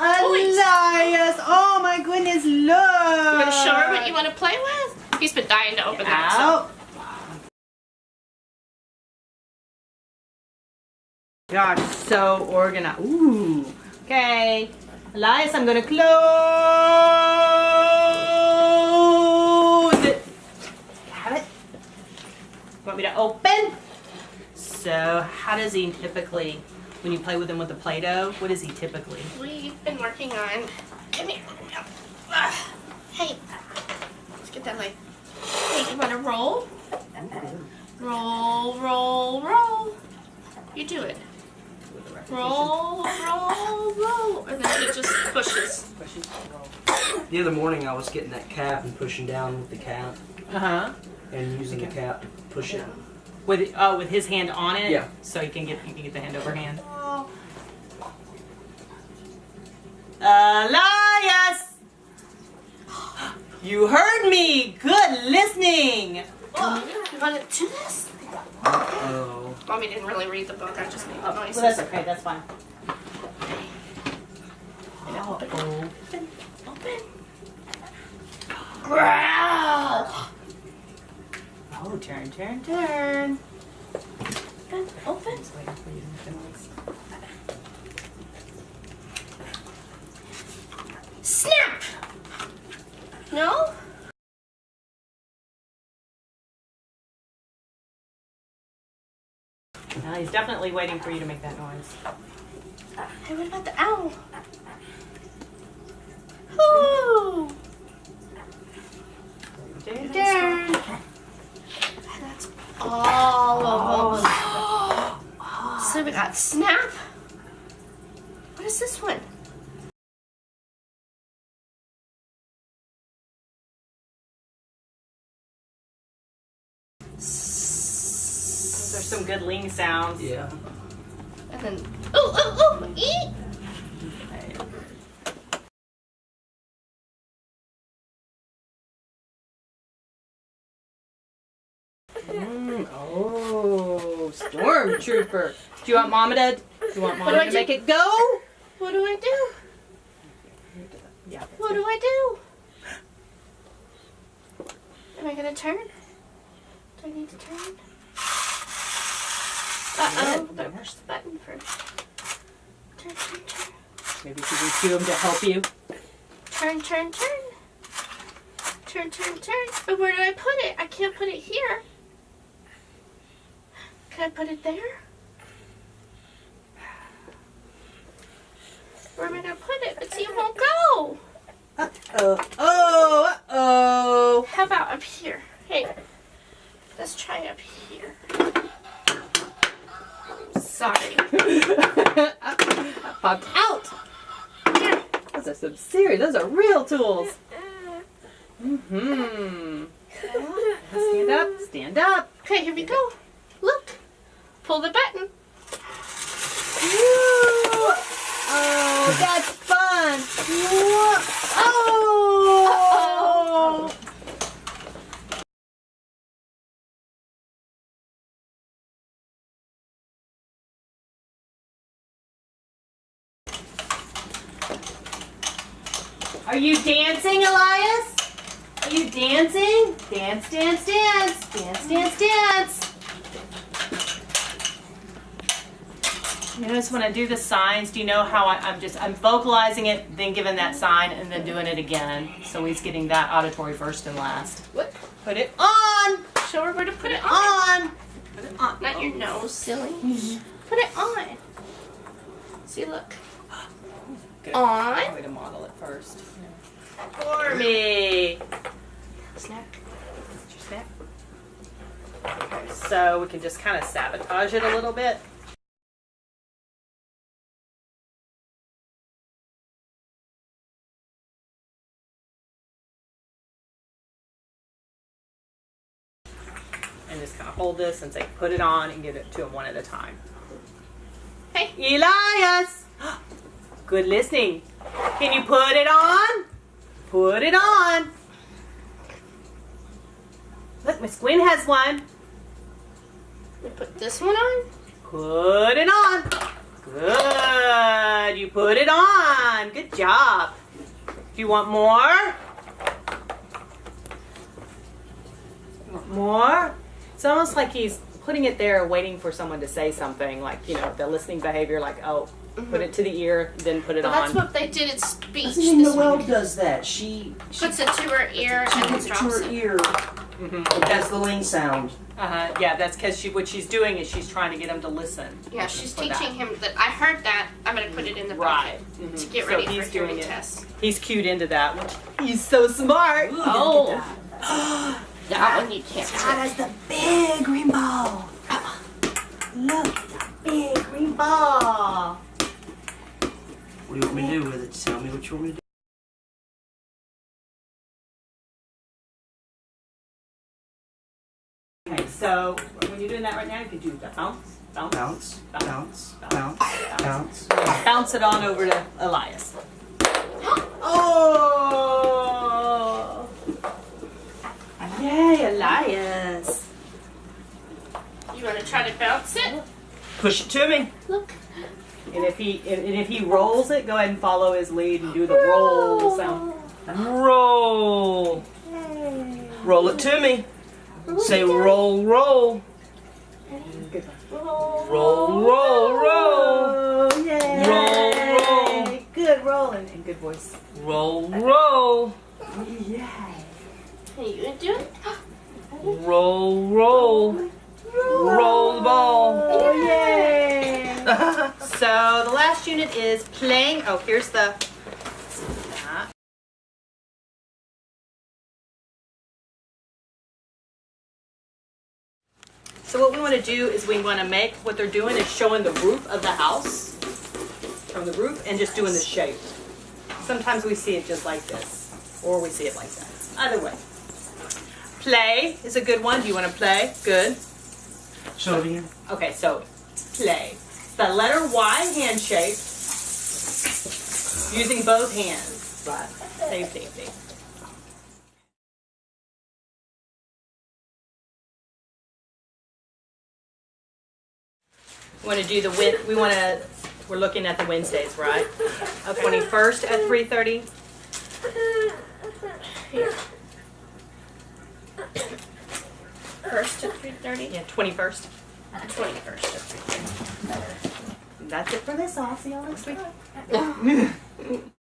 Elias! Oh my goodness, look! You want to show her what you want to play with? He's been dying to open that. So. Gosh, so organized. Ooh. Okay. Elias, I'm gonna close it. Have it? Want me to open? So, how does he typically when you play with him with the Play-Doh? What is he typically? We've been working on... Come here. Hey. Let's get that light. Hey, you want to roll? Roll, roll, roll. You do it. Roll, roll, roll. And then it just pushes. The other morning I was getting that cap and pushing down with the cap. Uh-huh. And using the cap to push it. With oh, with his hand on it. Yeah. So you can get you can get the hand over hand. Elias, you heard me. Good listening. Oh, you want to do this? oh. Mommy didn't really read the book. I just made oh, noises. Well, that's okay. That's fine. Open. Open. Growl. Turn, turn, turn. Open, open. Snap! No? No, he's definitely waiting for you to make that noise. Hey, what about the owl? Ooh! Darn. That's all of them. Oh. so we got snap. What is this one? Those are some good ling sounds. Yeah. And then, ooh, ooh, ooh, eat. Oh, stormtrooper. Do you want Mama to? Do you want Mama to make it go? What do I do? Yeah. What do I do? Am I gonna turn? Do I need to turn? Uh oh. Better push the button first. Turn, turn, turn. Maybe she can cue him to help you. Turn, turn, turn. Turn, turn, turn. But where do I put it? I can't put it here. Can I put it there? Where am I gonna put it? But see, it won't go. Uh oh. Oh. Uh oh. How about up here? Hey, let's try up here. Sorry. Popped out. Those are some serious. Those are real tools. Mm-hmm. Stand up. Stand up. Okay, here we go. Pull the button. Oh, that's fun. Oh. Are you dancing, Elias? Are you dancing? Dance, dance, dance. Dance, dance, dance. Notice when I do the signs, do you know how I, am just, I'm vocalizing it, then giving that sign, and then doing it again. So he's getting that auditory first and last. What? Put it on! Show her where to put it on. On! Put it on. Not your nose, oh, silly. Mm-hmm. Put it on. See, look. Good. On. Way to model it first. For me. Snap. Your snap. Okay, so we can just kind of sabotage it a little bit. Just kind of hold this and say, put it on and give it to him one at a time. Hey. Elias! Good listening. Can you put it on? Put it on. Look, Miss Gwen has one. We put this one on. Put it on. Good. You put it on. Good job. Do you want more? Want more? It's almost like he's putting it there, waiting for someone to say something, like you know, the listening behavior, like oh, put it to the ear, then put it Well, that's on. what they did at speech That's even this Noelle week. does that. She she, Puts it to her ear she and puts it to drops her it. ear. Mhm. It has the ling sound. Uh-huh. Yeah, that's because she what she's doing is she's trying to get him to listen. Yeah, she's teaching that. him that I heard that. I'm gonna put it in the Right. bucket Mhm. to get So ready he's for hearing doing it. test. He's cued into that. Which, he's so smart. Ooh, oh. look at That one you can't. has the big green ball. Look, at the big green ball. What do you want me to do with it? Tell me what you want me to do. Okay, so when you're doing that right now, you can do the bounce, bounce, Bounce, bounce, bounce, bounce. bounce it on over to Elias. Oh! Yay, Elias! You wanna try to bounce it? Push it to me. Look. And if he and and if he rolls it, go ahead and follow his lead and do the roll sound. Roll. Roll it to me. Say roll, roll. Roll, roll, roll. Oh, yay! Roll, roll. Good rolling and good voice. Roll, roll. Yay! You do it? Roll, roll. Roll the ball. Oh, yay! So the last unit is playing. Oh, here's the. that. So what we want to do is we want to make what they're doing is showing the roof of the house from the roof and just doing the shape. Sometimes we see it just like this, or we see it like that. Either way. Play is a good one. Do you want to play? Good. Show me. Okay, so play. The letter Y handshake using both hands. Right. Same safety. We want to do the win. We want to. We're looking at the Wednesdays, right? Of 21st at 3:30. First to three thirty? Yeah, twenty-first. Twenty-first three thirty. That's it for this. I'll see y'all next week.